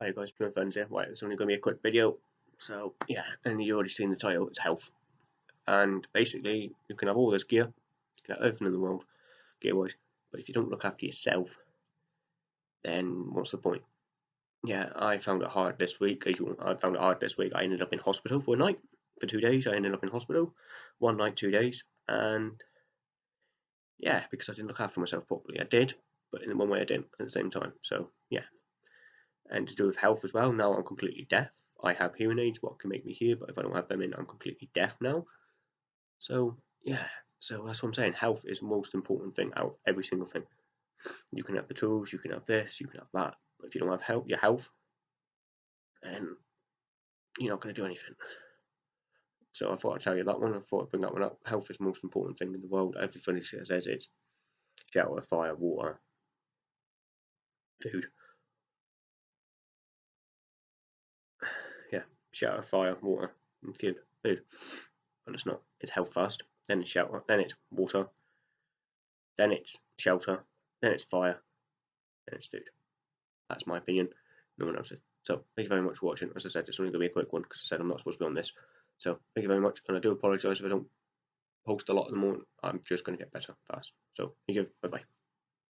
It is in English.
Hi guys, Plymouth Friends here. Right, it's only going to be a quick video. So, yeah, and you already seen the title, it's health. And basically, you can have all this gear, you can have everything in the world, gear-wise, but if you don't look after yourself, then what's the point? Yeah, I found it hard this week. I found it hard this week. I ended up in hospital for a night, for two days. I ended up in hospital, one night, two days, and yeah, because I didn't look after myself properly. I did, but in one way I didn't at the same time. So, yeah, and to do with health as well. Now I'm completely deaf. I have hearing aids, what can make me hear, but if I don't have them in, I'm completely deaf now. So yeah, so that's what I'm saying. Health is the most important thing out of every single thing. You can have the tools, you can have this, you can have that, but if you don't have health, your health, then you're not going to do anything. So I thought I'd tell you that one. I thought I'd bring that one up. Health is the most important thing in the world. Everybody says it's shelter, fire, water, food. Shelter, fire, water, and food. Food. But it's not. It's health first, then it's shelter, then it's water, then it's shelter, then it's fire, then it's food. That's my opinion. No one else's. So thank you very much for watching. As I said, it's only going to be a quick one because I said I'm not supposed to be on this. So thank you very much, and I do apologise if I don't post a lot in the morning. I'm just going to get better fast. So thank you. Bye bye.